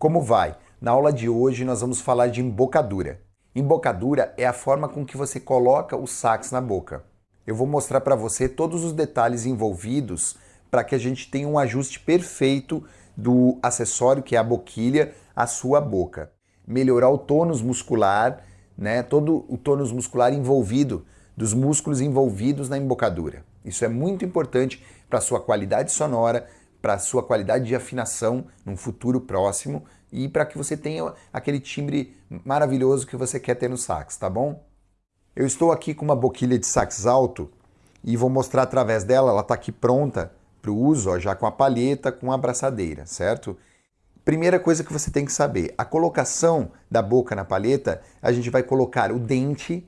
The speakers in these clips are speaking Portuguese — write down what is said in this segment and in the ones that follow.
Como vai? Na aula de hoje nós vamos falar de embocadura. Embocadura é a forma com que você coloca o sax na boca. Eu vou mostrar para você todos os detalhes envolvidos para que a gente tenha um ajuste perfeito do acessório, que é a boquilha, à sua boca. Melhorar o tônus muscular, né, todo o tônus muscular envolvido, dos músculos envolvidos na embocadura. Isso é muito importante para a sua qualidade sonora, para sua qualidade de afinação num futuro próximo e para que você tenha aquele timbre maravilhoso que você quer ter no sax, tá bom? Eu estou aqui com uma boquilha de sax alto e vou mostrar através dela, ela está aqui pronta para o uso, ó, já com a palheta, com a abraçadeira, certo? Primeira coisa que você tem que saber, a colocação da boca na palheta, a gente vai colocar o dente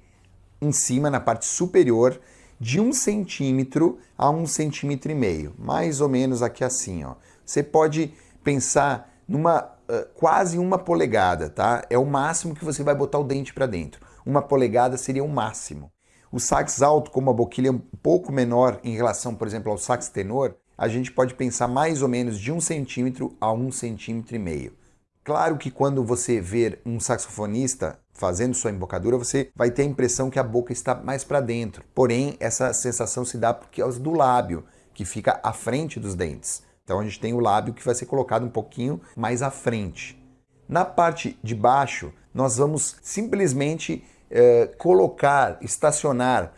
em cima, na parte superior, de um centímetro a um centímetro e meio, mais ou menos aqui assim, ó. Você pode pensar numa uh, quase uma polegada, tá? É o máximo que você vai botar o dente para dentro. Uma polegada seria o máximo. O sax alto, como a boquilha é um pouco menor em relação, por exemplo, ao sax tenor, a gente pode pensar mais ou menos de um centímetro a um centímetro e meio. Claro que quando você ver um saxofonista fazendo sua embocadura, você vai ter a impressão que a boca está mais para dentro. Porém, essa sensação se dá por causa do lábio, que fica à frente dos dentes. Então a gente tem o lábio que vai ser colocado um pouquinho mais à frente. Na parte de baixo, nós vamos simplesmente eh, colocar, estacionar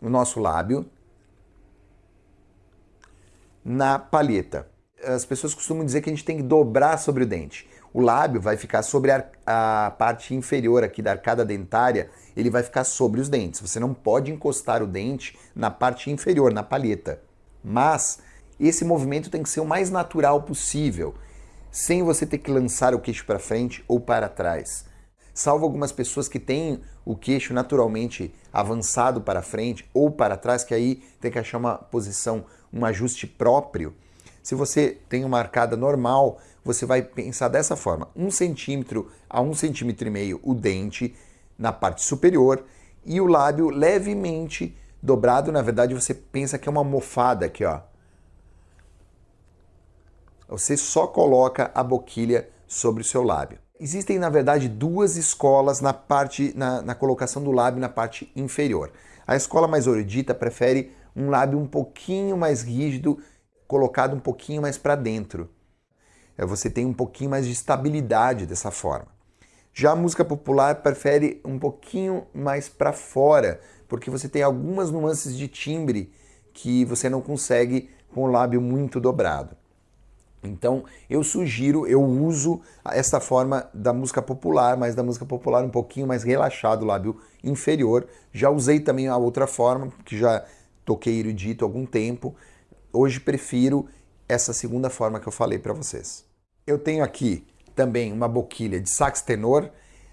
o nosso lábio na palheta. As pessoas costumam dizer que a gente tem que dobrar sobre o dente o lábio vai ficar sobre a, a, parte inferior aqui da arcada dentária, ele vai ficar sobre os dentes. Você não pode encostar o dente na parte inferior, na palheta. Mas esse movimento tem que ser o mais natural possível, sem você ter que lançar o queixo para frente ou para trás. Salvo algumas pessoas que têm o queixo naturalmente avançado para frente ou para trás, que aí tem que achar uma posição, um ajuste próprio. Se você tem uma arcada normal, você vai pensar dessa forma: um centímetro a um centímetro e meio o dente na parte superior e o lábio levemente dobrado. Na verdade, você pensa que é uma mofada aqui, ó. Você só coloca a boquilha sobre o seu lábio. Existem, na verdade, duas escolas na parte na, na colocação do lábio na parte inferior. A escola mais erudita prefere um lábio um pouquinho mais rígido colocado um pouquinho mais para dentro. É, você tem um pouquinho mais de estabilidade dessa forma. Já a música popular prefere um pouquinho mais para fora, porque você tem algumas nuances de timbre que você não consegue com o lábio muito dobrado. Então, eu sugiro, eu uso essa forma da música popular, mas da música popular um pouquinho mais relaxado, o lábio inferior. Já usei também a outra forma, que já toquei erudito há algum tempo, Hoje prefiro essa segunda forma que eu falei para vocês. Eu tenho aqui também uma boquilha de sax tenor.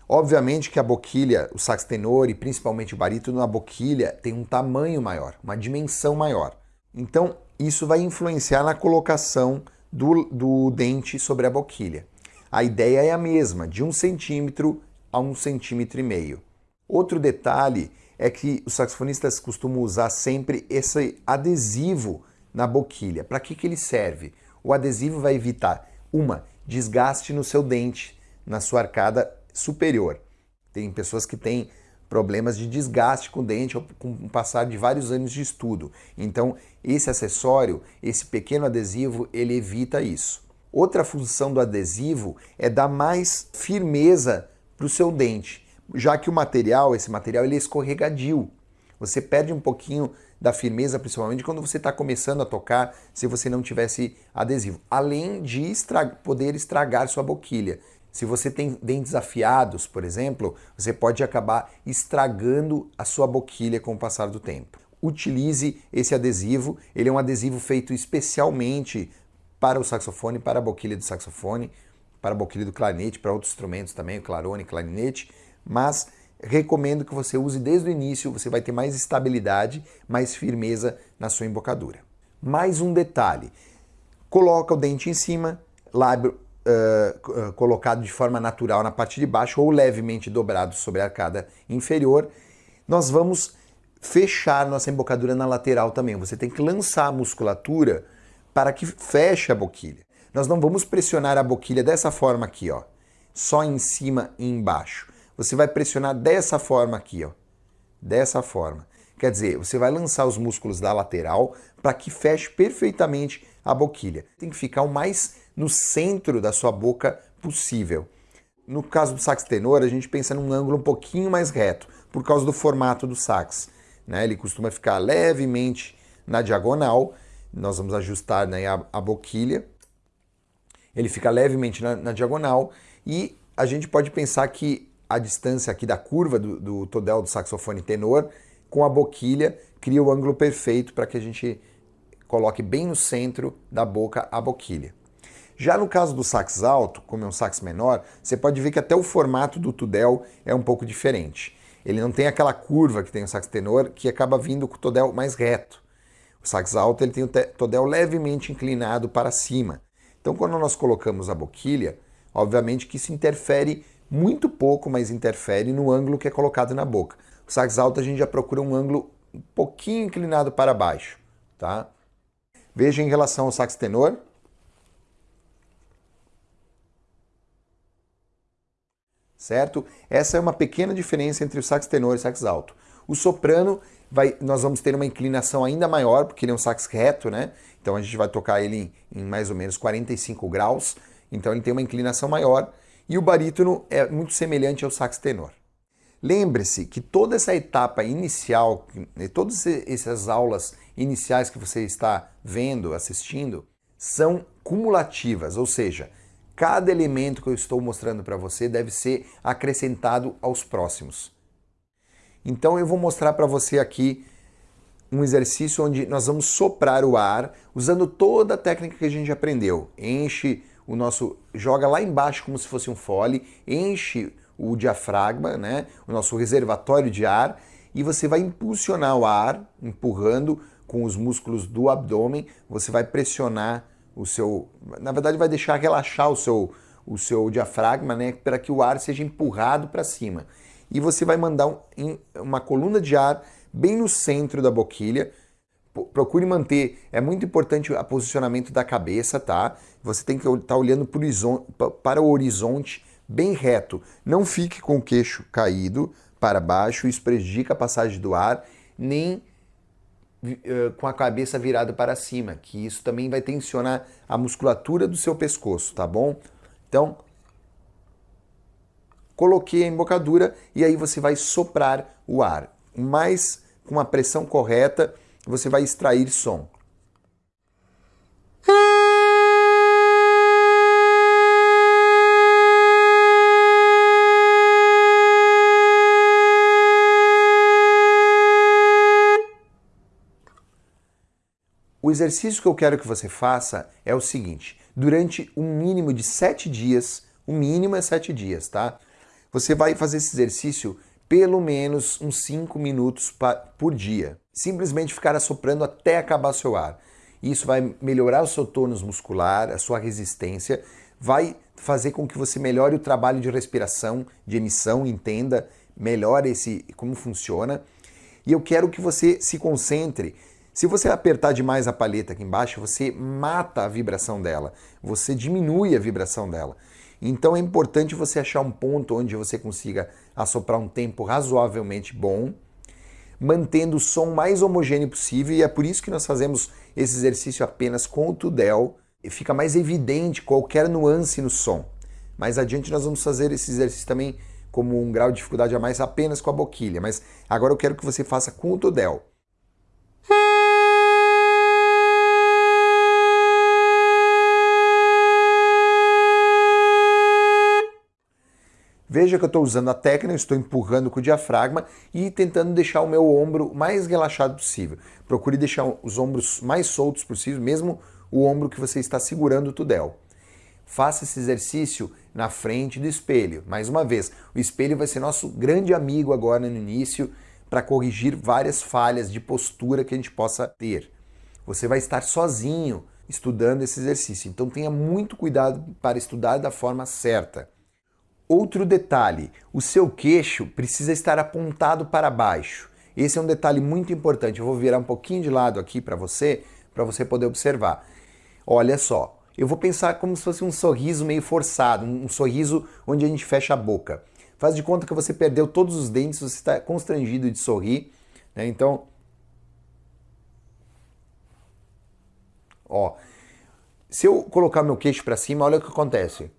Obviamente que a boquilha, o sax tenor e principalmente o barítono, a boquilha tem um tamanho maior, uma dimensão maior. Então, isso vai influenciar na colocação do, do dente sobre a boquilha. A ideia é a mesma, de um centímetro a um centímetro e meio. Outro detalhe é que os saxofonistas costumam usar sempre esse adesivo na boquilha. Para que, que ele serve? O adesivo vai evitar, uma, desgaste no seu dente, na sua arcada superior. Tem pessoas que têm problemas de desgaste com o dente com o passar de vários anos de estudo. Então, esse acessório, esse pequeno adesivo, ele evita isso. Outra função do adesivo é dar mais firmeza para o seu dente, já que o material, esse material, ele é escorregadio. Você perde um pouquinho da firmeza, principalmente quando você está começando a tocar, se você não tivesse adesivo. Além de estra poder estragar sua boquilha. Se você tem dentes afiados, por exemplo, você pode acabar estragando a sua boquilha com o passar do tempo. Utilize esse adesivo, ele é um adesivo feito especialmente para o saxofone, para a boquilha do saxofone, para a boquilha do clarinete, para outros instrumentos também, o clarone, clarinete, mas recomendo que você use desde o início, você vai ter mais estabilidade, mais firmeza na sua embocadura. Mais um detalhe, coloca o dente em cima, lábio uh, colocado de forma natural na parte de baixo ou levemente dobrado sobre a arcada inferior. Nós vamos fechar nossa embocadura na lateral também. Você tem que lançar a musculatura para que feche a boquilha. Nós não vamos pressionar a boquilha dessa forma aqui, ó, só em cima e embaixo. Você vai pressionar dessa forma aqui, ó, dessa forma. Quer dizer, você vai lançar os músculos da lateral para que feche perfeitamente a boquilha. Tem que ficar o mais no centro da sua boca possível. No caso do sax tenor, a gente pensa num ângulo um pouquinho mais reto, por causa do formato do sax. Né? Ele costuma ficar levemente na diagonal, nós vamos ajustar né, a, a, boquilha, ele fica levemente na, na, diagonal e a gente pode pensar que a distância aqui da curva do, do todel do saxofone tenor com a boquilha cria o ângulo perfeito para que a gente coloque bem no centro da boca a boquilha. Já no caso do sax alto, como é um sax menor, você pode ver que até o formato do tudel é um pouco diferente. Ele não tem aquela curva que tem o sax tenor, que acaba vindo com o tudel mais reto. O sax alto ele tem o tudel levemente inclinado para cima. Então quando nós colocamos a boquilha, obviamente que isso interfere muito pouco, mas interfere no ângulo que é colocado na boca. O sax alto a gente já procura um ângulo um pouquinho inclinado para baixo, tá? Veja em relação ao sax tenor, certo? Essa é uma pequena diferença entre o sax tenor e o sax alto. O soprano, vai, nós vamos ter uma inclinação ainda maior, porque ele é um sax reto, né? Então a gente vai tocar ele em, em mais ou menos 45 graus, então ele tem uma inclinação maior. E o barítono é muito semelhante ao sax tenor. Lembre-se que toda essa etapa inicial, né, todas essas aulas iniciais que você está vendo, assistindo, são cumulativas, ou seja, Cada elemento que eu estou mostrando para você deve ser acrescentado aos próximos. Então eu vou mostrar para você aqui um exercício onde nós vamos soprar o ar usando toda a técnica que a gente aprendeu. Enche o nosso, joga lá embaixo como se fosse um fole, enche o diafragma, né, o nosso reservatório de ar, e você vai impulsionar o ar, empurrando com os músculos do abdômen, você vai pressionar o seu, na verdade vai deixar relaxar o seu, o seu diafragma, né, para que o ar seja empurrado para cima. E você vai mandar um, uma coluna de ar bem no centro da boquilha. Procure manter, é muito importante o posicionamento da cabeça, tá? Você tem que estar tá olhando para o horizonte bem reto. Não fique com o queixo caído para baixo, isso prejudica a passagem do ar, nem eh, com a cabeça virada para cima, que isso também vai tensionar a musculatura do seu pescoço, tá bom? Então, coloquei a embocadura e aí você vai soprar o ar. Mas com a pressão correta, você vai extrair som. O exercício que eu quero que você faça é o seguinte: durante um mínimo de sete dias, o mínimo é sete dias, tá? Você vai fazer esse exercício pelo menos uns 5 minutos por dia. Simplesmente ficar assoprando até acabar seu ar. Isso vai melhorar o seu tônus muscular, a sua resistência, vai fazer com que você melhore o trabalho de respiração, de emissão, entenda melhor esse como funciona. E eu quero que você se concentre se você apertar demais a palheta aqui embaixo, você mata a vibração dela, você diminui a vibração dela. Então é importante você achar um ponto onde você consiga assoprar um tempo razoavelmente bom, mantendo o som mais homogêneo possível, e é por isso que nós fazemos esse exercício apenas com o Tudel, e fica mais evidente qualquer nuance no som. Mais adiante nós vamos fazer esse exercício também como um grau de dificuldade a mais apenas com a boquilha, mas agora eu quero que você faça com o Tudel. Veja que eu estou usando a técnica, estou empurrando com o diafragma e tentando deixar o meu ombro mais relaxado possível. Procure deixar os ombros mais soltos possível, mesmo o ombro que você está segurando o tudel. Faça esse exercício na frente do espelho. Mais uma vez, o espelho vai ser nosso grande amigo agora no início para corrigir várias falhas de postura que a gente possa ter. Você vai estar sozinho estudando esse exercício, então tenha muito cuidado para estudar da forma certa. Outro detalhe, o seu queixo precisa estar apontado para baixo. Esse é um detalhe muito importante. Eu vou virar um pouquinho de lado aqui para você, para você poder observar. Olha só, eu vou pensar como se fosse um sorriso meio forçado, um sorriso onde a gente fecha a boca. Faz de conta que você perdeu todos os dentes, você está constrangido de sorrir. Né? Então, ó, se eu colocar meu queixo para cima, olha o que acontece.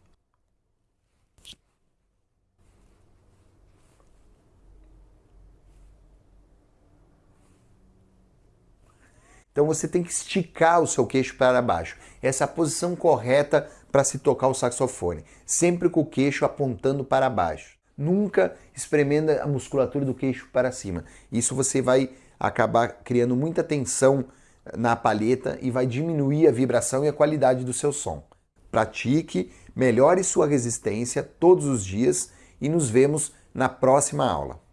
Então você tem que esticar o seu queixo para baixo. Essa é a posição correta para se tocar o saxofone, sempre com o queixo apontando para baixo. Nunca espremendo a musculatura do queixo para cima. Isso você vai acabar criando muita tensão na palheta e vai diminuir a vibração e a qualidade do seu som. Pratique, melhore sua resistência todos os dias e nos vemos na próxima aula.